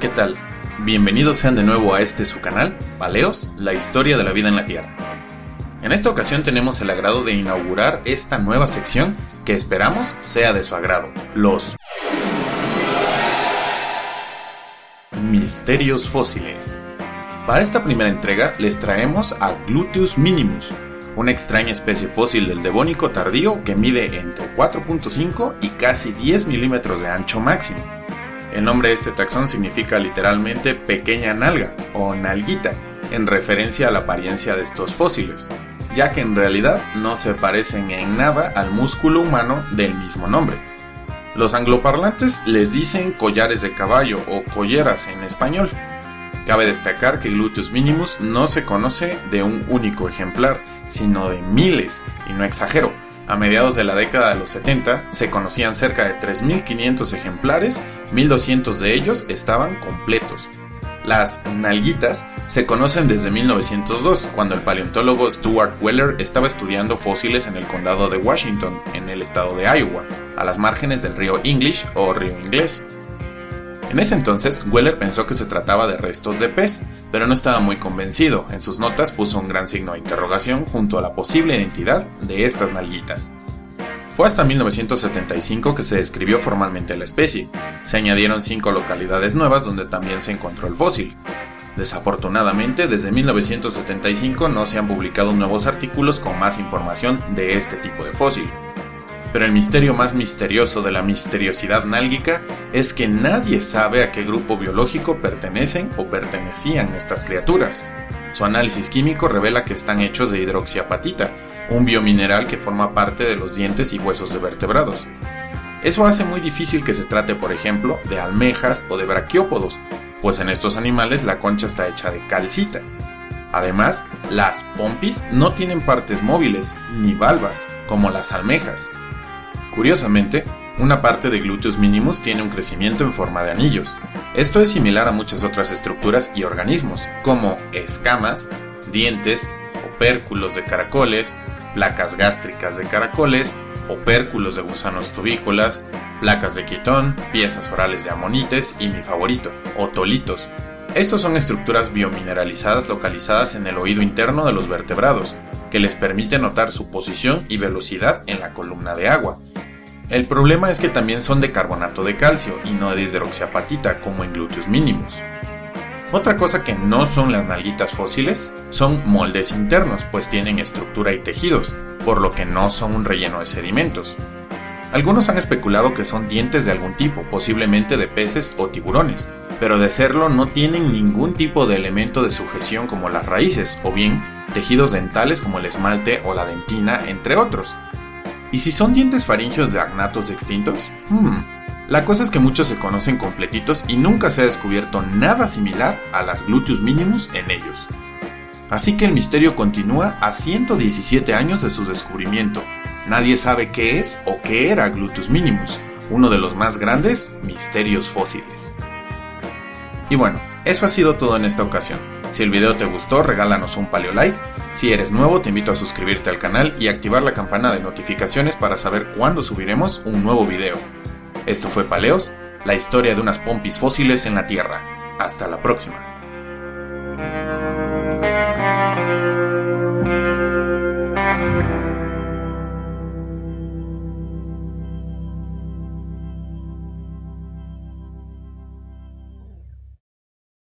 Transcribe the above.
¿qué tal? Bienvenidos sean de nuevo a este su canal, Paleos, la historia de la vida en la Tierra. En esta ocasión tenemos el agrado de inaugurar esta nueva sección que esperamos sea de su agrado, los Misterios Fósiles. Para esta primera entrega les traemos a Gluteus minimus, una extraña especie fósil del Devónico tardío que mide entre 4.5 y casi 10 milímetros de ancho máximo. El nombre de este taxón significa literalmente pequeña nalga o nalguita, en referencia a la apariencia de estos fósiles, ya que en realidad no se parecen en nada al músculo humano del mismo nombre. Los angloparlantes les dicen collares de caballo o colleras en español. Cabe destacar que Gluteus minimus no se conoce de un único ejemplar, sino de miles, y no exagero. A mediados de la década de los 70 se conocían cerca de 3.500 ejemplares, 1.200 de ellos estaban completos, las nalguitas se conocen desde 1902, cuando el paleontólogo Stuart Weller estaba estudiando fósiles en el condado de Washington, en el estado de Iowa, a las márgenes del río English o río Inglés. En ese entonces, Weller pensó que se trataba de restos de pez, pero no estaba muy convencido. En sus notas puso un gran signo de interrogación junto a la posible identidad de estas nalguitas. Fue hasta 1975 que se describió formalmente la especie. Se añadieron cinco localidades nuevas donde también se encontró el fósil. Desafortunadamente, desde 1975 no se han publicado nuevos artículos con más información de este tipo de fósil. Pero el misterio más misterioso de la misteriosidad nálgica es que nadie sabe a qué grupo biológico pertenecen o pertenecían estas criaturas. Su análisis químico revela que están hechos de hidroxiapatita, un biomineral que forma parte de los dientes y huesos de vertebrados. Eso hace muy difícil que se trate, por ejemplo, de almejas o de braquiópodos, pues en estos animales la concha está hecha de calcita. Además, las pompis no tienen partes móviles ni valvas, como las almejas. Curiosamente, una parte de Gluteus minimus tiene un crecimiento en forma de anillos. Esto es similar a muchas otras estructuras y organismos, como escamas, dientes, opérculos de caracoles, placas gástricas de caracoles, opérculos de gusanos tubícolas, placas de quitón, piezas orales de amonites y mi favorito, otolitos. Estos son estructuras biomineralizadas localizadas en el oído interno de los vertebrados, que les permite notar su posición y velocidad en la columna de agua. El problema es que también son de carbonato de calcio y no de hidroxiapatita como en Gluteus minimus. Otra cosa que no son las nalguitas fósiles son moldes internos, pues tienen estructura y tejidos, por lo que no son un relleno de sedimentos. Algunos han especulado que son dientes de algún tipo, posiblemente de peces o tiburones, pero de serlo no tienen ningún tipo de elemento de sujeción como las raíces, o bien tejidos dentales como el esmalte o la dentina, entre otros. ¿Y si son dientes faringios de agnatos extintos? Hmm, la cosa es que muchos se conocen completitos y nunca se ha descubierto nada similar a las gluteus minimus en ellos. Así que el misterio continúa a 117 años de su descubrimiento. Nadie sabe qué es o qué era Gluteus minimus, uno de los más grandes misterios fósiles. Y bueno, eso ha sido todo en esta ocasión. Si el video te gustó, regálanos un paleo like. Si eres nuevo, te invito a suscribirte al canal y activar la campana de notificaciones para saber cuándo subiremos un nuevo video. Esto fue Paleos, la historia de unas pompis fósiles en la Tierra. Hasta la próxima.